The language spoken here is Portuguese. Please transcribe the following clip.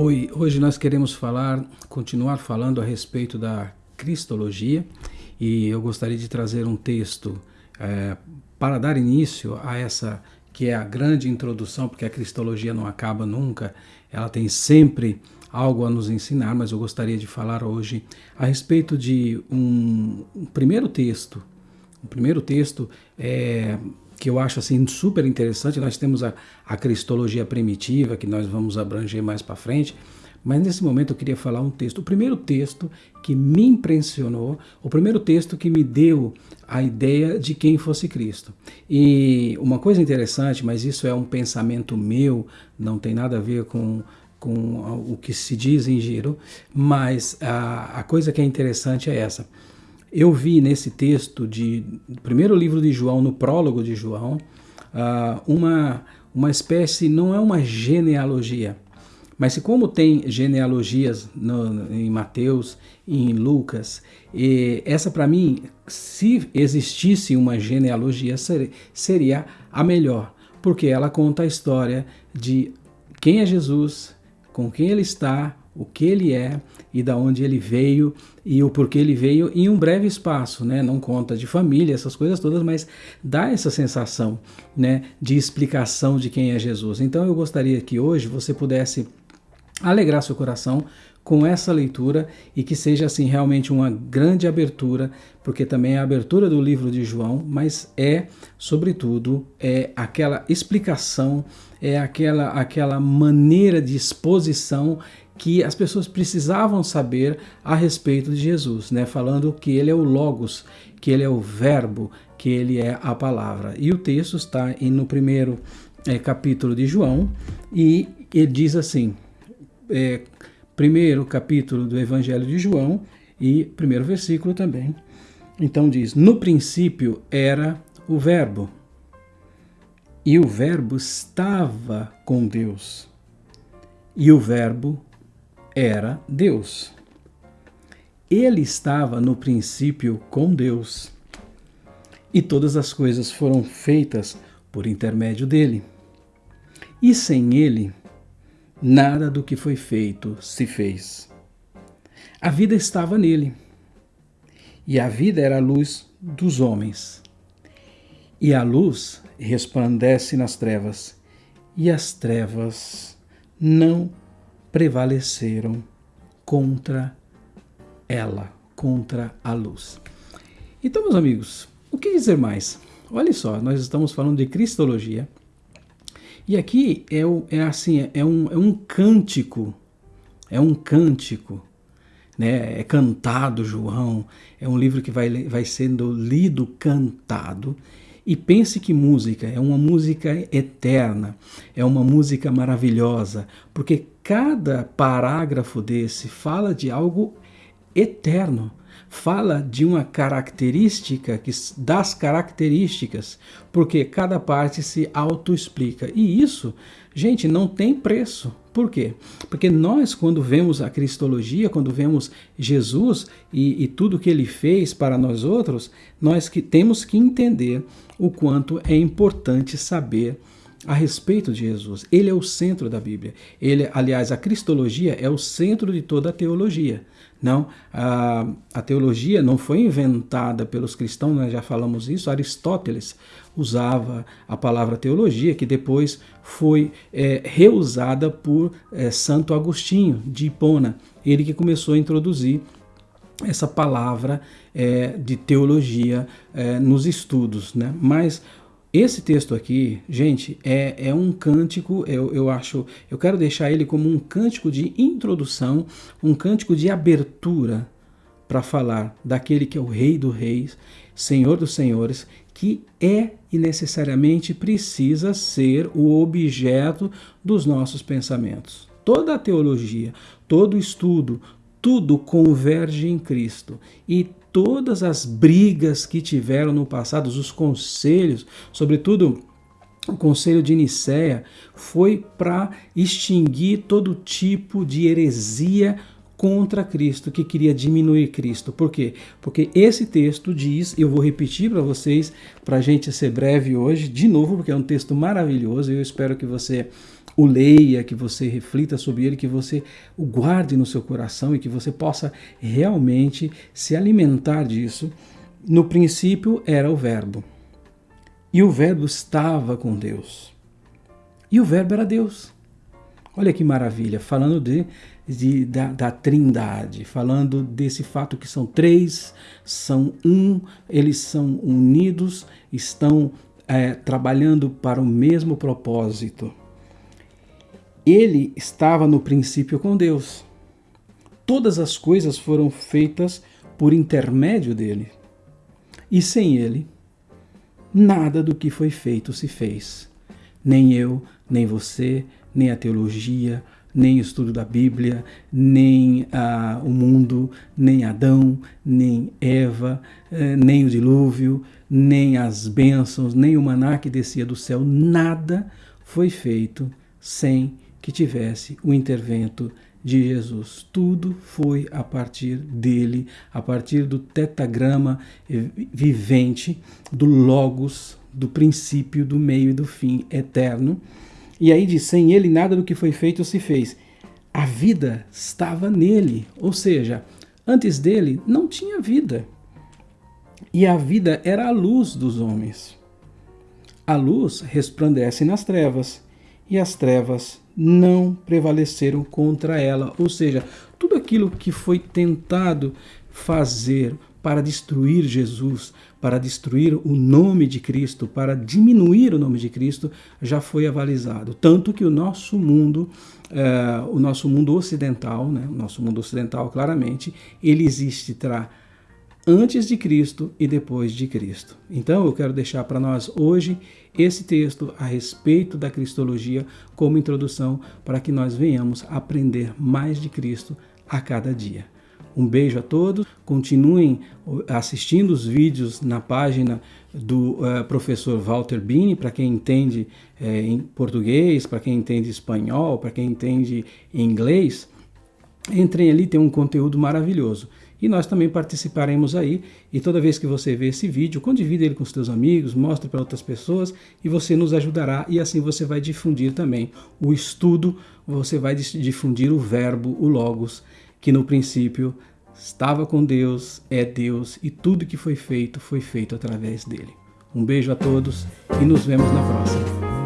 Oi, hoje nós queremos falar, continuar falando a respeito da Cristologia e eu gostaria de trazer um texto é, para dar início a essa que é a grande introdução, porque a Cristologia não acaba nunca, ela tem sempre algo a nos ensinar, mas eu gostaria de falar hoje a respeito de um, um primeiro texto. O primeiro texto é que eu acho assim super interessante. Nós temos a, a cristologia primitiva, que nós vamos abranger mais para frente, mas nesse momento eu queria falar um texto. O primeiro texto que me impressionou, o primeiro texto que me deu a ideia de quem fosse Cristo. E uma coisa interessante, mas isso é um pensamento meu, não tem nada a ver com, com o que se diz em giro, mas a, a coisa que é interessante é essa. Eu vi nesse texto de primeiro livro de João, no prólogo de João, uh, uma, uma espécie, não é uma genealogia, mas como tem genealogias no, em Mateus e em Lucas, e essa para mim, se existisse uma genealogia, seria a melhor, porque ela conta a história de quem é Jesus, com quem ele está, o que ele é e da onde ele veio e o porquê ele veio em um breve espaço, né? Não conta de família, essas coisas todas, mas dá essa sensação, né, de explicação de quem é Jesus. Então eu gostaria que hoje você pudesse alegrar seu coração com essa leitura e que seja assim realmente uma grande abertura, porque também é a abertura do livro de João, mas é, sobretudo, é aquela explicação, é aquela aquela maneira de exposição que as pessoas precisavam saber a respeito de Jesus, né? falando que ele é o Logos, que ele é o Verbo, que ele é a palavra. E o texto está no primeiro é, capítulo de João e ele diz assim: é, primeiro capítulo do Evangelho de João e primeiro versículo também. Então diz: No princípio era o Verbo, e o Verbo estava com Deus, e o Verbo era Deus. Ele estava no princípio com Deus, e todas as coisas foram feitas por intermédio dele. E sem ele, nada do que foi feito se fez. A vida estava nele, e a vida era a luz dos homens. E a luz resplandece nas trevas, e as trevas não prevaleceram contra ela, contra a luz. Então, meus amigos, o que dizer mais? Olha só, nós estamos falando de cristologia. E aqui é, é assim, é um, é um cântico, é um cântico, né? É cantado João, é um livro que vai, vai sendo lido, cantado, e pense que música, é uma música eterna, é uma música maravilhosa, porque cada parágrafo desse fala de algo eterno, fala de uma característica que, das características, porque cada parte se autoexplica. E isso, gente, não tem preço. Por quê? Porque nós, quando vemos a Cristologia, quando vemos Jesus e, e tudo que ele fez para nós outros, nós que temos que entender o quanto é importante saber a respeito de Jesus. Ele é o centro da Bíblia. Ele, aliás, a Cristologia é o centro de toda a teologia. Não, a, a teologia não foi inventada pelos cristãos, nós já falamos isso. Aristóteles usava a palavra teologia, que depois foi é, reusada por é, Santo Agostinho de Hipona, ele que começou a introduzir essa palavra é, de teologia é, nos estudos. Né? Mas esse texto aqui, gente, é, é um cântico, eu, eu acho, eu quero deixar ele como um cântico de introdução, um cântico de abertura para falar daquele que é o Rei dos Reis, Senhor dos Senhores, que é e necessariamente precisa ser o objeto dos nossos pensamentos. Toda a teologia, todo estudo, tudo converge em Cristo. E todas as brigas que tiveram no passado, os conselhos, sobretudo o conselho de Nicéia, foi para extinguir todo tipo de heresia contra Cristo, que queria diminuir Cristo. Por quê? Porque esse texto diz, eu vou repetir para vocês, para a gente ser breve hoje, de novo, porque é um texto maravilhoso, e eu espero que você o leia, que você reflita sobre ele, que você o guarde no seu coração e que você possa realmente se alimentar disso. No princípio era o Verbo, e o Verbo estava com Deus, e o Verbo era Deus. Olha que maravilha, falando de, de da, da, trindade, falando desse fato que são três, são um, eles são unidos, estão é, trabalhando para o mesmo propósito. Ele estava no princípio com Deus. Todas as coisas foram feitas por intermédio dele. E sem ele, nada do que foi feito se fez. Nem eu, nem você, nem a teologia, nem o estudo da Bíblia, nem ah, o mundo, nem Adão, nem Eva, eh, nem o dilúvio, nem as bênçãos, nem o maná que descia do céu, nada foi feito sem que tivesse o intervento de Jesus. Tudo foi a partir dele, a partir do tetagrama vivente, do Logos, do princípio, do meio e do fim eterno. E aí diz: sem ele nada do que foi feito se fez. A vida estava nele, ou seja, antes dele não tinha vida. E a vida era a luz dos homens. A luz resplandece nas trevas, e as trevas não prevaleceram contra ela. Ou seja, tudo aquilo que foi tentado fazer para destruir Jesus, para destruir o nome de Cristo, para diminuir o nome de Cristo, já foi avalizado. Tanto que o nosso mundo, eh, o nosso mundo ocidental, né, o nosso mundo ocidental, claramente, ele existe tra antes de Cristo e depois de Cristo. Então eu quero deixar para nós hoje esse texto a respeito da cristologia como introdução para que nós venhamos aprender mais de Cristo a cada dia. Um beijo a todos, continuem assistindo os vídeos na página do uh, professor Walter Bini, para quem entende uh, em português, para quem entende espanhol, para quem entende inglês. Entrem ali, tem um conteúdo maravilhoso e nós também participaremos aí. E toda vez que você vê esse vídeo, condivida ele com os seus amigos, mostre para outras pessoas e você nos ajudará e assim você vai difundir também o estudo, você vai difundir o verbo, o logos, que no princípio estava com Deus, é Deus e tudo que foi feito foi feito através dele. Um beijo a todos e nos vemos na próxima.